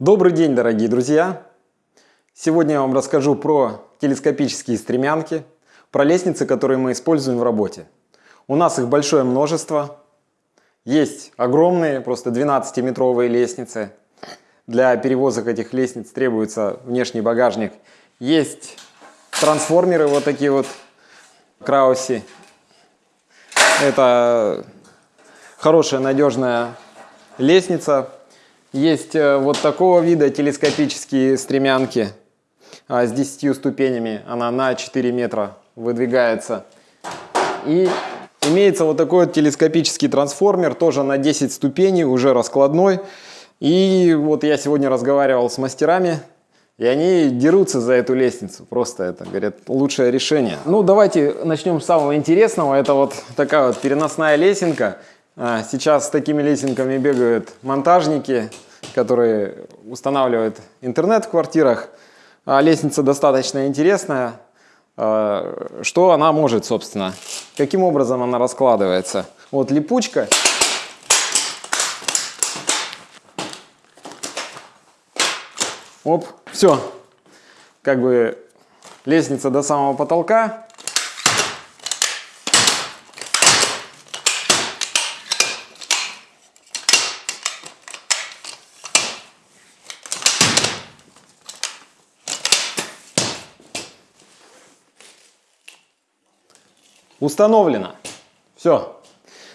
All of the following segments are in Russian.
Добрый день, дорогие друзья! Сегодня я вам расскажу про телескопические стремянки, про лестницы, которые мы используем в работе. У нас их большое множество. Есть огромные, просто 12-метровые лестницы. Для перевозок этих лестниц требуется внешний багажник. Есть трансформеры вот такие вот, крауси. Это хорошая надежная лестница, есть э, вот такого вида телескопические стремянки а, с 10 ступенями. Она на 4 метра выдвигается. И имеется вот такой вот телескопический трансформер, тоже на 10 ступеней, уже раскладной. И вот я сегодня разговаривал с мастерами, и они дерутся за эту лестницу. Просто это, говорят, лучшее решение. Ну, давайте начнем с самого интересного. Это вот такая вот переносная лесенка. А, сейчас с такими лесенками бегают монтажники, которые устанавливают интернет в квартирах. А, лестница достаточно интересная. А, что она может, собственно? Каким образом она раскладывается? Вот липучка. Оп, все. Как бы лестница до самого потолка. Установлено. Все.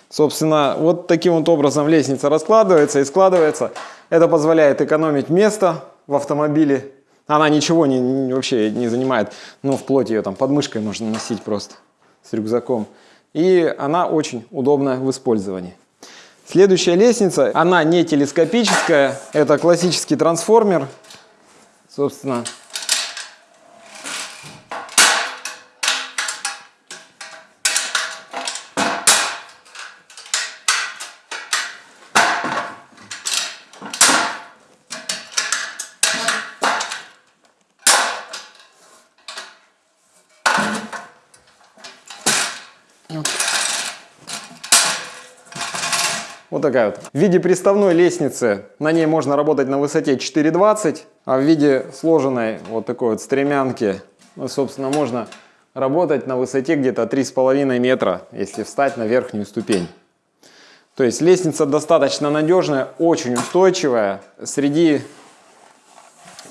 Собственно, вот таким вот образом лестница раскладывается и складывается. Это позволяет экономить место в автомобиле. Она ничего не, вообще не занимает. Ну, вплоть ее там под мышкой можно носить просто с рюкзаком. И она очень удобна в использовании. Следующая лестница, она не телескопическая, это классический трансформер. Собственно, Вот такая вот. В виде приставной лестницы на ней можно работать на высоте 4,20, а в виде сложенной вот такой вот стремянки, ну, собственно, можно работать на высоте где-то 3,5 метра, если встать на верхнюю ступень. То есть лестница достаточно надежная, очень устойчивая. Среди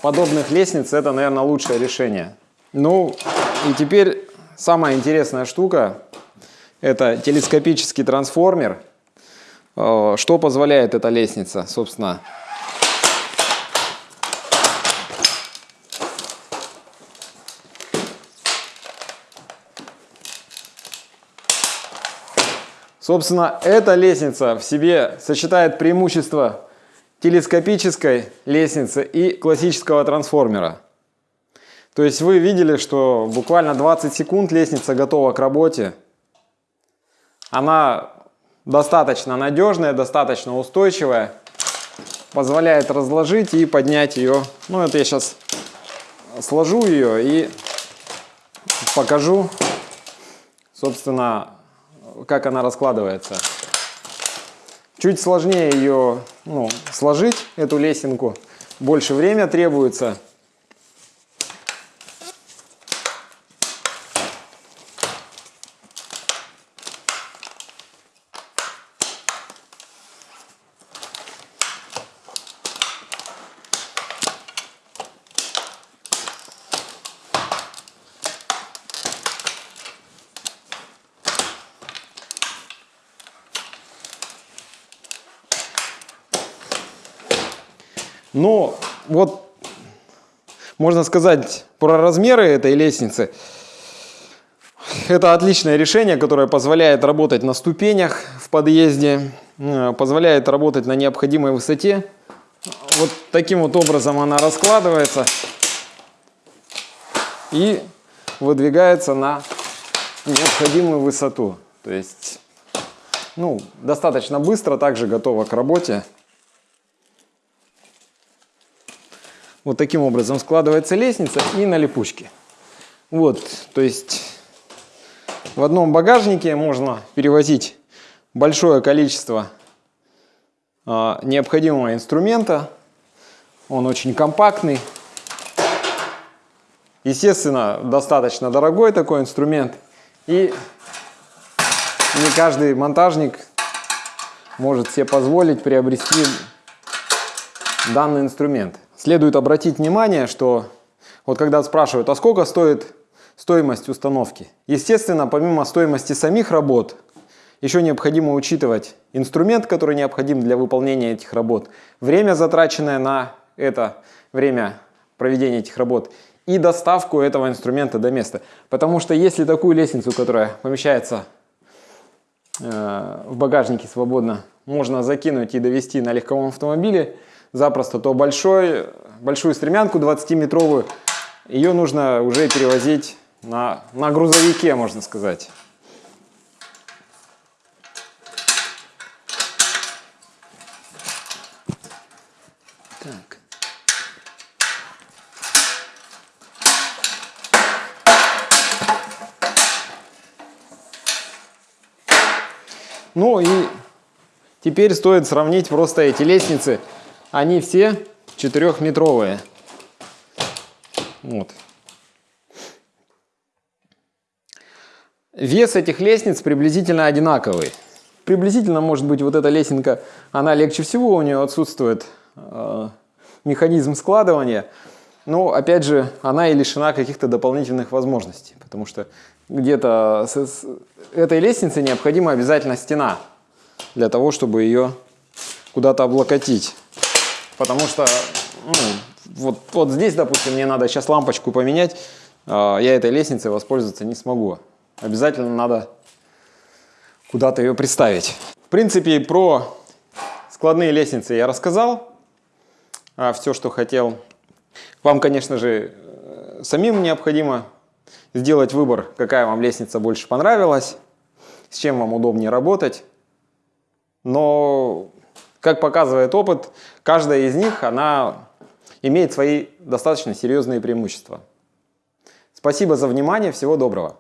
подобных лестниц это, наверное, лучшее решение. Ну и теперь самая интересная штука – это телескопический трансформер – Э, что позволяет эта лестница, собственно? Собственно, эта лестница в себе сочетает преимущества телескопической лестницы и классического трансформера. То есть вы видели, что буквально 20 секунд лестница готова к работе. Она достаточно надежная, достаточно устойчивая. Позволяет разложить и поднять ее. Ну, это я сейчас сложу ее и покажу, собственно, как она раскладывается. Чуть сложнее ее ну, сложить, эту лесенку. Больше время требуется. Но вот можно сказать про размеры этой лестницы. Это отличное решение, которое позволяет работать на ступенях в подъезде, э, позволяет работать на необходимой высоте. Вот таким вот образом она раскладывается и выдвигается на необходимую высоту. То есть ну, достаточно быстро, также готова к работе. Вот таким образом складывается лестница и на липучке. Вот, то есть в одном багажнике можно перевозить большое количество а, необходимого инструмента. Он очень компактный. Естественно, достаточно дорогой такой инструмент. И не каждый монтажник может себе позволить приобрести данный инструмент. Следует обратить внимание, что вот когда спрашивают, а сколько стоит стоимость установки? Естественно, помимо стоимости самих работ, еще необходимо учитывать инструмент, который необходим для выполнения этих работ, время, затраченное на это время проведения этих работ и доставку этого инструмента до места. Потому что если такую лестницу, которая помещается э, в багажнике свободно, можно закинуть и довести на легковом автомобиле запросто, то большой, большую стремянку 20-метровую, ее нужно уже перевозить на, на грузовике, можно сказать. Так. Ну и теперь стоит сравнить просто эти лестницы. Они все четырехметровые. Вот. Вес этих лестниц приблизительно одинаковый. Приблизительно, может быть, вот эта лесенка, она легче всего, у нее отсутствует э, механизм складывания. Но, опять же, она и лишена каких-то дополнительных возможностей, потому что где-то с, с этой лестнице необходима обязательно стена для того, чтобы ее куда-то облокотить. Потому что ну, вот, вот здесь, допустим, мне надо сейчас лампочку поменять, э, я этой лестницей воспользоваться не смогу. Обязательно надо куда-то ее приставить. В принципе, про складные лестницы я рассказал. А все, что хотел. Вам, конечно же, э, самим необходимо сделать выбор, какая вам лестница больше понравилась, с чем вам удобнее работать. Но, как показывает опыт, каждая из них, она имеет свои достаточно серьезные преимущества. Спасибо за внимание, всего доброго.